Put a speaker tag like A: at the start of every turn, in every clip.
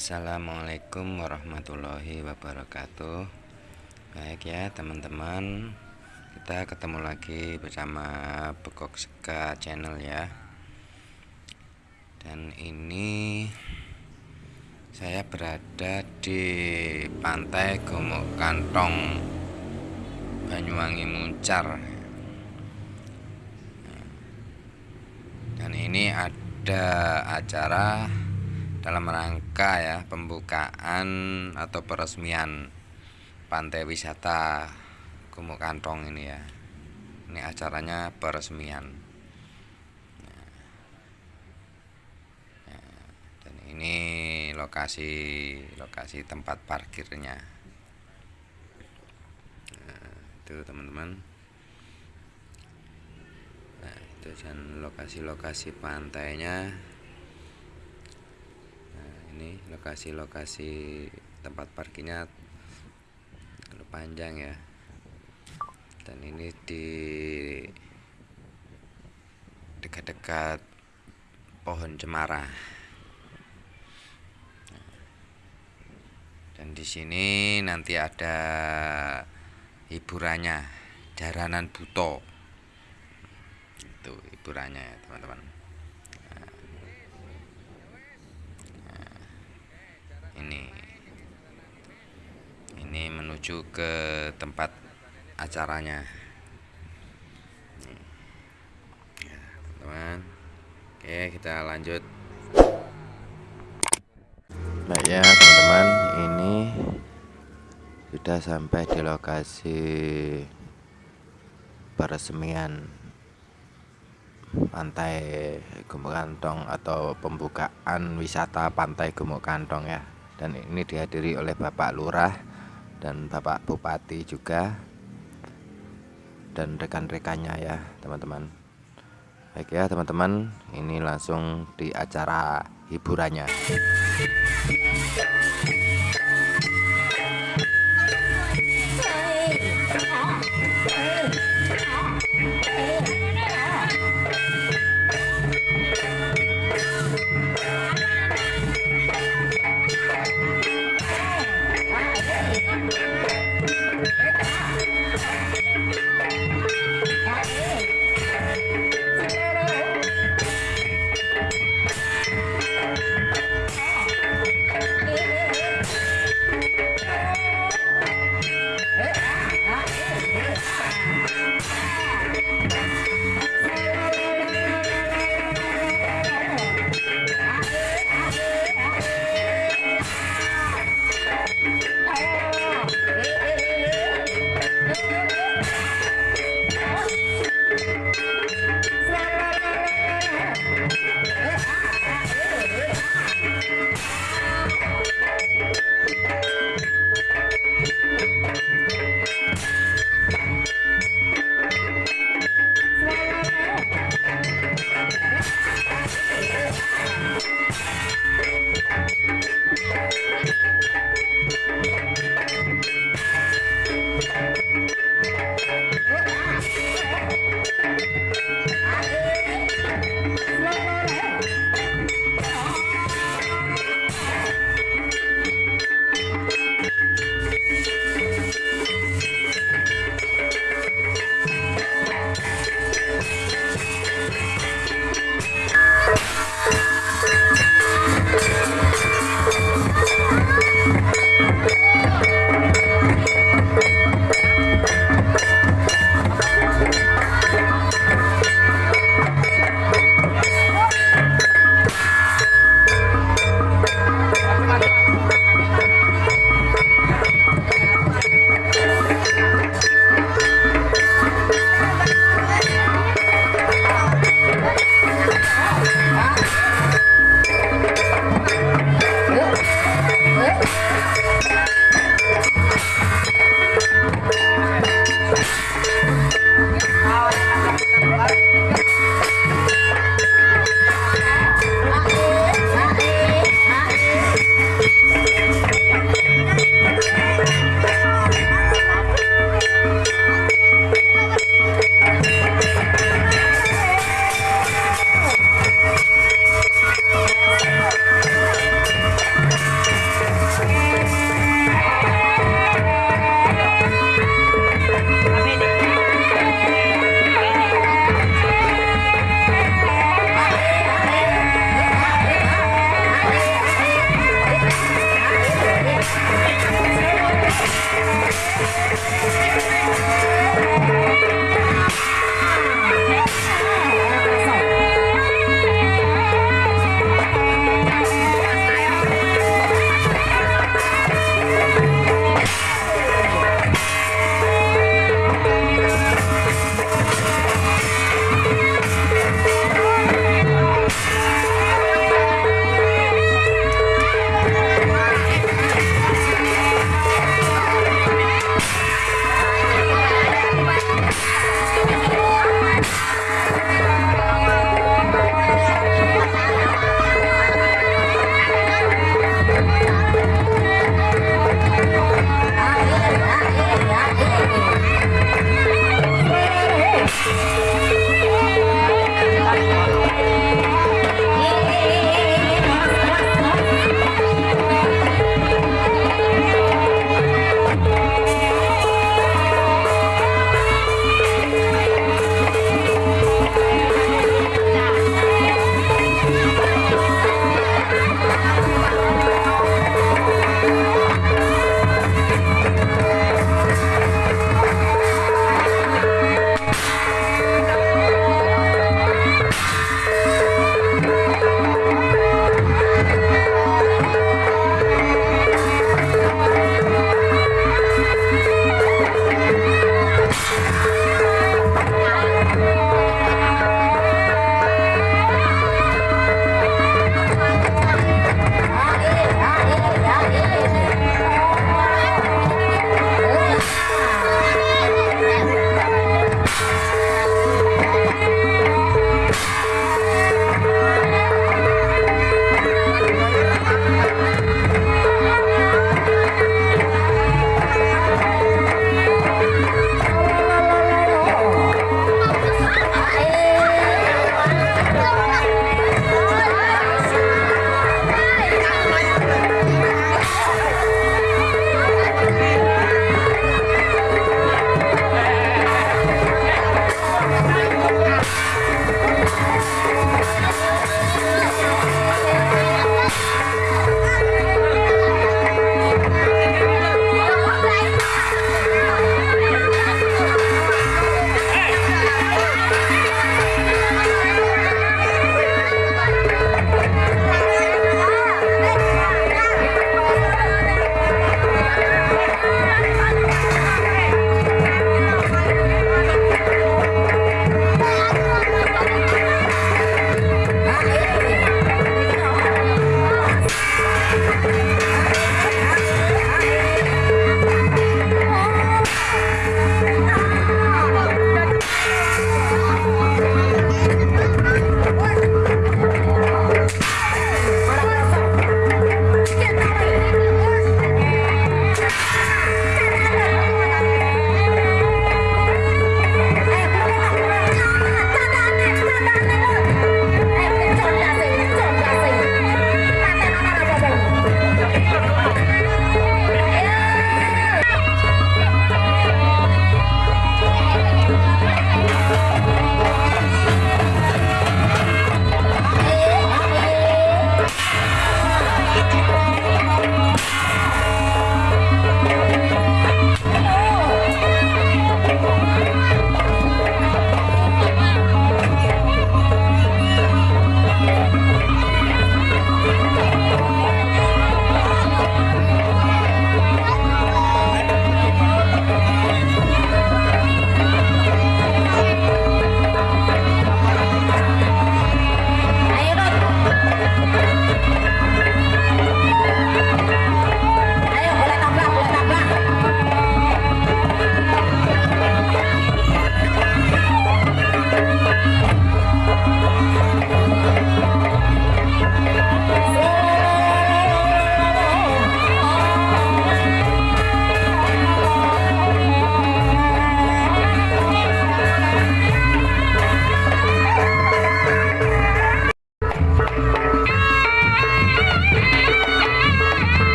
A: Assalamualaikum warahmatullahi wabarakatuh. Baik ya teman-teman. Kita ketemu lagi bersama Bekok Seka channel ya. Dan ini Saya berada di Pantai Gomok Kantong Banyuwangi Muncar. Dan ini ada acara dalam rangka ya pembukaan atau peresmian pantai wisata Gumuk Kantong ini ya. Ini acaranya peresmian. Nah, dan ini lokasi lokasi tempat parkirnya. Nah, itu teman-teman. Nah itu dan lokasi-lokasi pantainya ini lokasi-lokasi tempat parkirnya panjang ya. Dan ini di dekat-dekat pohon cemara. Dan di sini nanti ada hiburannya jaranan buto. Itu hiburannya ya teman-teman menuju ke tempat acaranya. Ya, teman-teman. Oke kita lanjut. Baik ya teman-teman. Ini sudah sampai di lokasi peresmian pantai Gumuk Kantong atau pembukaan wisata pantai Gumuk Kantong ya dan ini dihadiri oleh Bapak Lurah dan Bapak Bupati juga. Dan rekan-rekannya ya teman-teman. Baik ya teman-teman ini langsung di acara hiburannya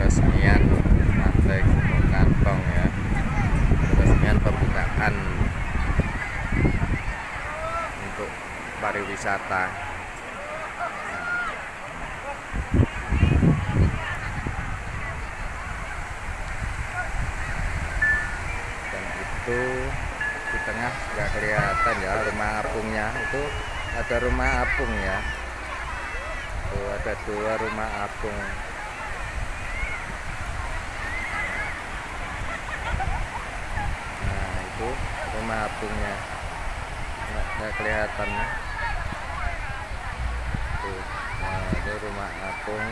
A: Peresmian pantai Gunung Kantong ya. Peresmian pembukaan untuk pariwisata. Dan itu di tengah nggak kelihatan ya rumah apungnya. Itu ada rumah apung ya. Tuh ada dua rumah apung nah itu rumah apungnya nggak, nggak kelihatan. Tuh nah itu rumah apung.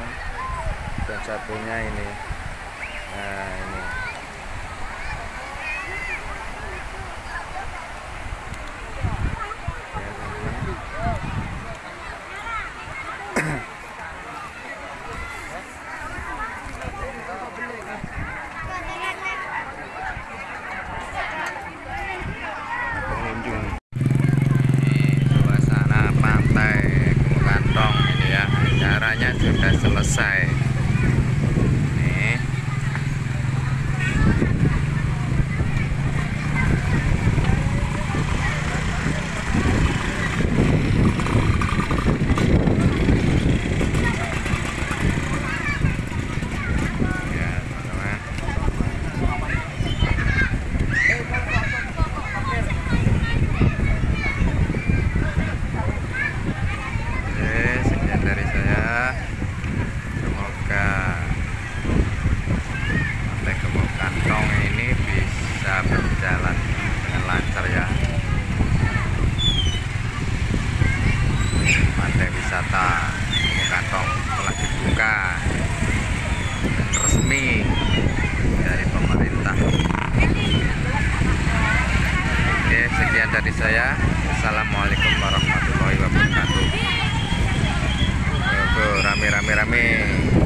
A: Dan satunya ini. Nah ini berjalan dengan lancar ya. Pantai wisata Kantong telah dibuka resmi dari pemerintah. Oke sekian dari saya. Assalamualaikum warahmatullahi wabarakatuh. Rame rame rame.